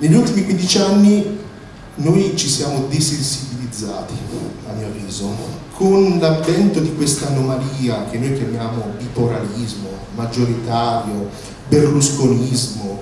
Negli ultimi 15 anni noi ci siamo desensibilizzati, a mio avviso, con l'avvento di questa anomalia che noi chiamiamo bipolarismo, maggioritario, berlusconismo.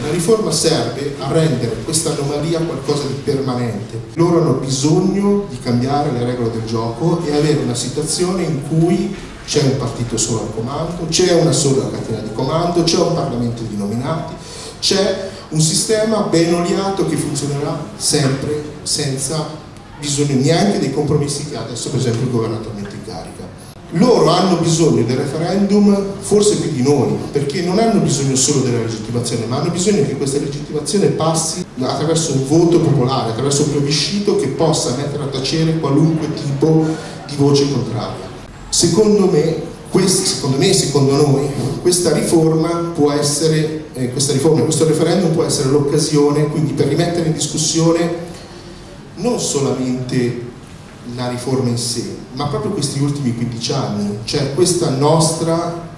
La riforma serve a rendere questa anomalia qualcosa di permanente. Loro hanno bisogno di cambiare le regole del gioco e avere una situazione in cui c'è un partito solo al comando, c'è una sola catena di comando, c'è un Parlamento di nominati, c'è un sistema ben oliato che funzionerà sempre senza bisogno neanche dei compromessi che ha adesso per esempio il governo attualmente in carica. Loro hanno bisogno del referendum forse più di noi, perché non hanno bisogno solo della legittimazione, ma hanno bisogno che questa legittimazione passi attraverso un voto popolare, attraverso un plebiscito che possa mettere a tacere qualunque tipo di voce contraria. Secondo me, questi, secondo me secondo noi, questa riforma può essere, eh, questa riforma, questo referendum può essere l'occasione quindi per rimettere in discussione non solamente la riforma in sé, ma proprio questi ultimi 15 anni, cioè questa nostra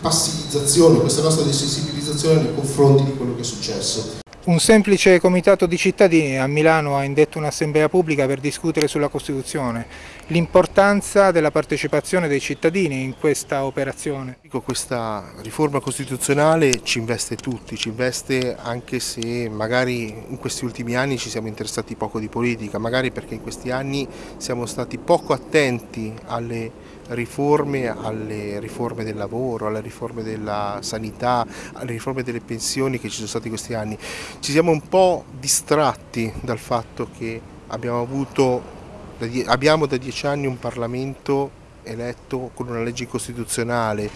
passivizzazione, questa nostra desensibilizzazione nei confronti di quello che è successo. Un semplice comitato di cittadini a Milano ha indetto un'assemblea pubblica per discutere sulla Costituzione, l'importanza della partecipazione dei cittadini in questa operazione. Questa riforma costituzionale ci investe tutti, ci investe anche se magari in questi ultimi anni ci siamo interessati poco di politica, magari perché in questi anni siamo stati poco attenti alle riforme, alle riforme del lavoro, alle riforme della sanità, alle riforme delle pensioni che ci sono state in questi anni. Ci siamo un po' distratti dal fatto che abbiamo avuto abbiamo da dieci anni un Parlamento eletto con una legge costituzionale.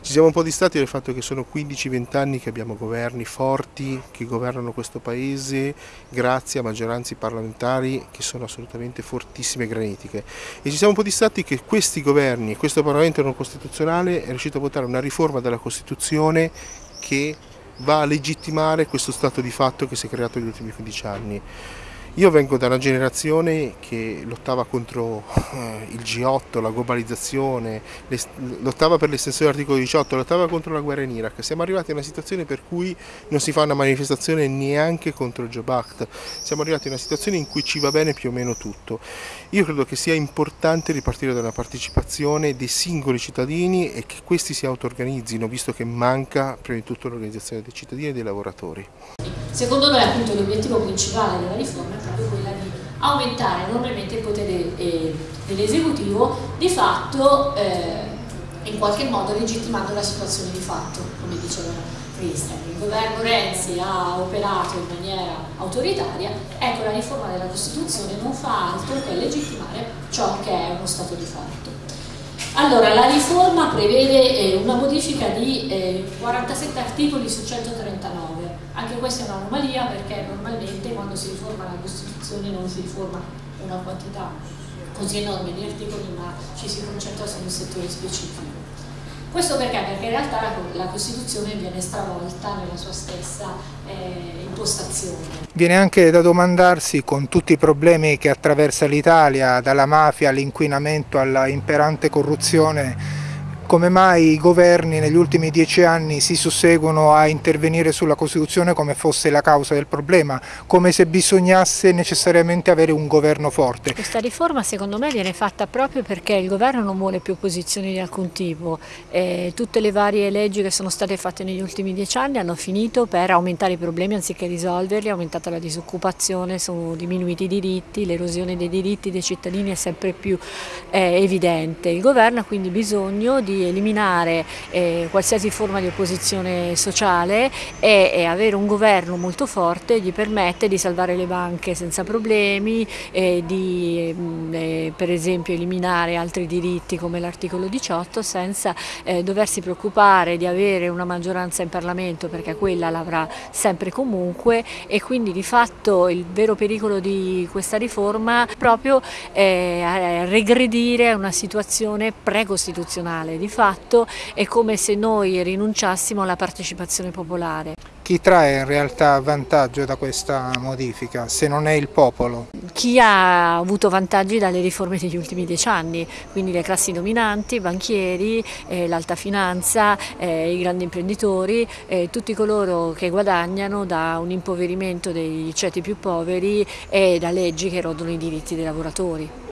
Ci siamo un po' distati dal fatto che sono 15-20 anni che abbiamo governi forti che governano questo paese grazie a maggioranze parlamentari che sono assolutamente fortissime e granitiche. E ci siamo un po' distati che questi governi e questo Parlamento non costituzionale è riuscito a votare una riforma della Costituzione che va a legittimare questo stato di fatto che si è creato negli ultimi 15 anni. Io vengo da una generazione che lottava contro eh, il G8, la globalizzazione, lottava per l'estensione dell'articolo 18, lottava contro la guerra in Iraq. Siamo arrivati a una situazione per cui non si fa una manifestazione neanche contro il Job. Siamo arrivati a una situazione in cui ci va bene più o meno tutto. Io credo che sia importante ripartire da una partecipazione dei singoli cittadini e che questi si auto-organizzino, visto che manca prima di tutto l'organizzazione dei cittadini e dei lavoratori. Secondo noi appunto l'obiettivo principale della riforma è proprio quella di aumentare enormemente il potere eh, dell'esecutivo, di fatto eh, in qualche modo legittimando la situazione di fatto, come diceva Cristian. Il governo Renzi ha operato in maniera autoritaria, ecco la riforma della Costituzione non fa altro che legittimare ciò che è uno stato di fatto. Allora, la riforma prevede eh, una modifica di eh, 47 articoli su 139 anche questa è un'anomalia perché normalmente quando si riforma la Costituzione non si riforma una quantità così enorme di articoli ma ci si concentra su un settore specifico. Questo perché? Perché in realtà la, Costituzione viene stravolta nella sua stessa eh, impostazione. Viene anche da domandarsi, con tutti i problemi che attraversa l'Italia, dalla mafia all'inquinamento alla imperante corruzione, come mai i governi negli ultimi dieci anni si susseguono a intervenire sulla Costituzione come fosse la causa del problema, come se bisognasse necessariamente avere un governo forte. Questa riforma secondo me viene fatta proprio perché il governo non vuole più opposizioni di alcun tipo, eh, tutte le varie leggi che sono state fatte negli ultimi dieci anni hanno finito per aumentare i problemi anziché risolverli, è aumentata la disoccupazione, sono diminuiti i diritti, l'erosione dei diritti dei cittadini è sempre più eh, evidente. Il governo ha quindi bisogno di eliminare eh, qualsiasi forma di opposizione sociale e, e, avere un governo molto forte gli permette di salvare le banche senza problemi, eh, di mm, eh, per esempio eliminare altri diritti come l'articolo 18 senza eh, doversi preoccupare di avere una maggioranza in Parlamento perché quella l'avrà sempre comunque. E quindi di fatto il vero pericolo di questa riforma è proprio eh, regredire a una situazione precostituzionale fatto è come se noi rinunciassimo alla partecipazione popolare. chi trae in realtà vantaggio da questa modifica se non è il popolo? Chi ha avuto vantaggi dalle riforme degli ultimi dieci anni, quindi le classi dominanti, i banchieri, eh, l'alta finanza, eh, i grandi imprenditori, eh, tutti coloro che guadagnano da un impoverimento dei ceti più poveri e da leggi che erodono i diritti dei lavoratori.